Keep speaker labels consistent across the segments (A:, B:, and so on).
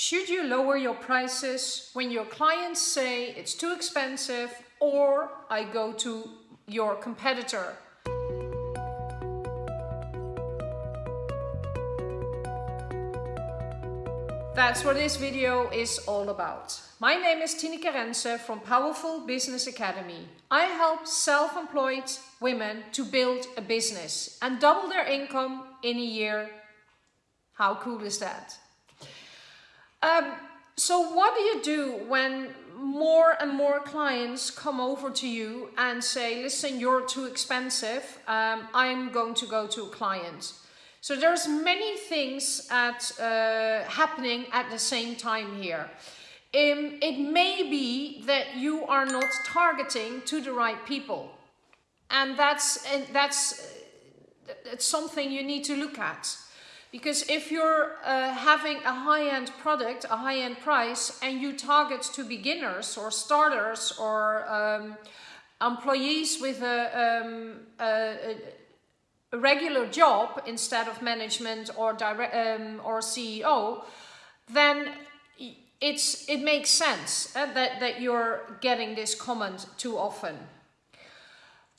A: Should you lower your prices when your clients say it's too expensive or I go to your competitor? That's what this video is all about. My name is Tineke Rense from Powerful Business Academy. I help self-employed women to build a business and double their income in a year. How cool is that? Um, so what do you do when more and more clients come over to you and say, listen, you're too expensive, um, I'm going to go to a client. So there's many things at, uh, happening at the same time here. Um, it may be that you are not targeting to the right people. And that's, and that's, that's something you need to look at. Because if you're uh, having a high-end product, a high-end price, and you target to beginners or starters or um, employees with a, um, a, a, regular job instead of management or direct um, or CEO, then it's it makes sense uh, that that you're getting this comment too often.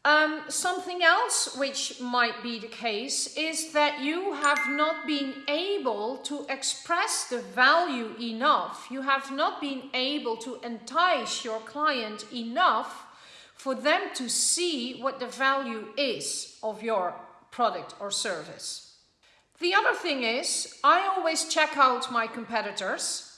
A: Um, something else which might be the case is that you have not been able to express the value enough. You have not been able to entice your client enough for them to see what the value is of your product or service. The other thing is, I always check out my competitors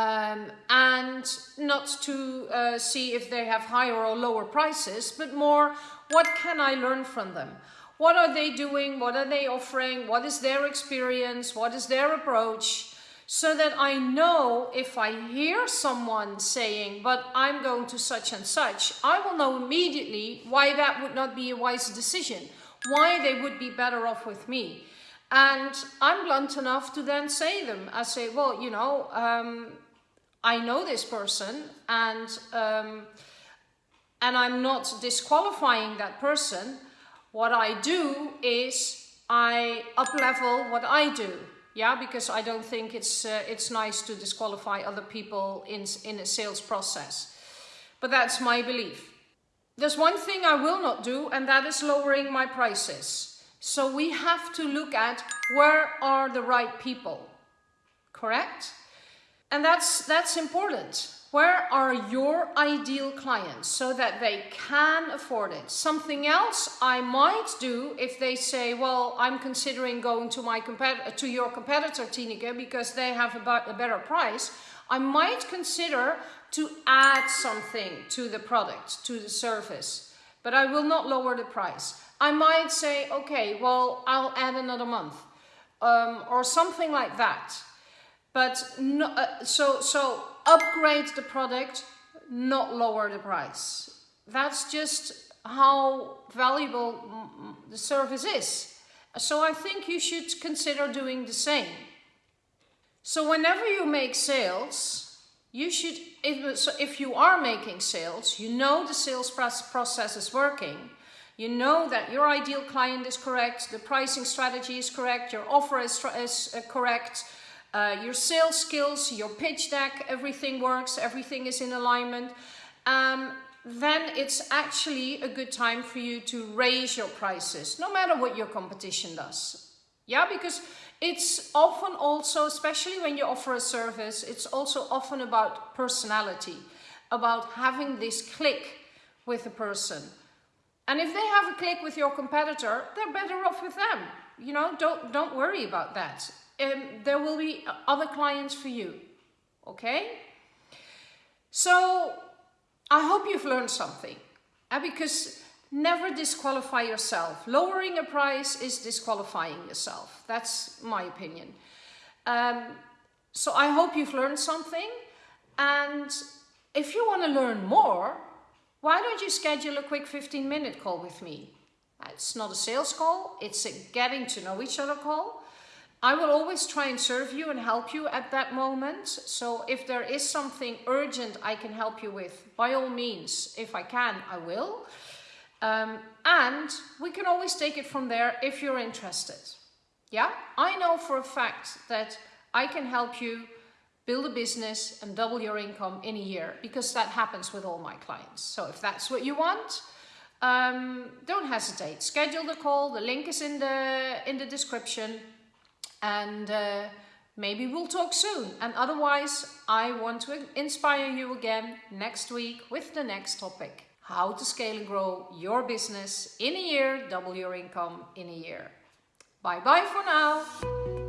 A: um, and not to uh, see if they have higher or lower prices, but more what can I learn from them? What are they doing? What are they offering? What is their experience? What is their approach? So that I know if I hear someone saying, but I'm going to such and such, I will know immediately why that would not be a wise decision, why they would be better off with me. And I'm blunt enough to then say them. I say, well, you know, um, I know this person and um, and I'm not disqualifying that person. What I do is I uplevel what I do. Yeah, because I don't think it's uh, it's nice to disqualify other people in in a sales process. But that's my belief. There's one thing I will not do and that is lowering my prices. So we have to look at where are the right people, correct? And that's, that's important. Where are your ideal clients so that they can afford it? Something else I might do if they say, well, I'm considering going to, my to your competitor, Tineke, because they have a, a better price. I might consider to add something to the product, to the service, but I will not lower the price. I might say, okay, well, I'll add another month um, or something like that. But no, uh, so, so upgrade the product, not lower the price. That's just how valuable the service is. So I think you should consider doing the same. So whenever you make sales, you should, if, so if you are making sales, you know the sales process is working, you know that your ideal client is correct, the pricing strategy is correct, your offer is, is uh, correct, uh, your sales skills, your pitch deck, everything works, everything is in alignment. Um, then it's actually a good time for you to raise your prices, no matter what your competition does. Yeah, because it's often also, especially when you offer a service, it's also often about personality, about having this click with a person. And if they have a click with your competitor, they're better off with them. You know, don't, don't worry about that. Um, there will be other clients for you. Okay? So, I hope you've learned something. Uh, because never disqualify yourself. Lowering a price is disqualifying yourself. That's my opinion. Um, so I hope you've learned something. And if you want to learn more, why don't you schedule a quick 15 minute call with me? It's not a sales call, it's a getting to know each other call. I will always try and serve you and help you at that moment. So if there is something urgent I can help you with, by all means, if I can, I will. Um, and we can always take it from there if you're interested. Yeah, I know for a fact that I can help you build a business and double your income in a year because that happens with all my clients. So if that's what you want, um, don't hesitate. Schedule the call. The link is in the in the description, and uh, maybe we'll talk soon. And otherwise, I want to inspire you again next week with the next topic: how to scale and grow your business in a year, double your income in a year. Bye bye for now.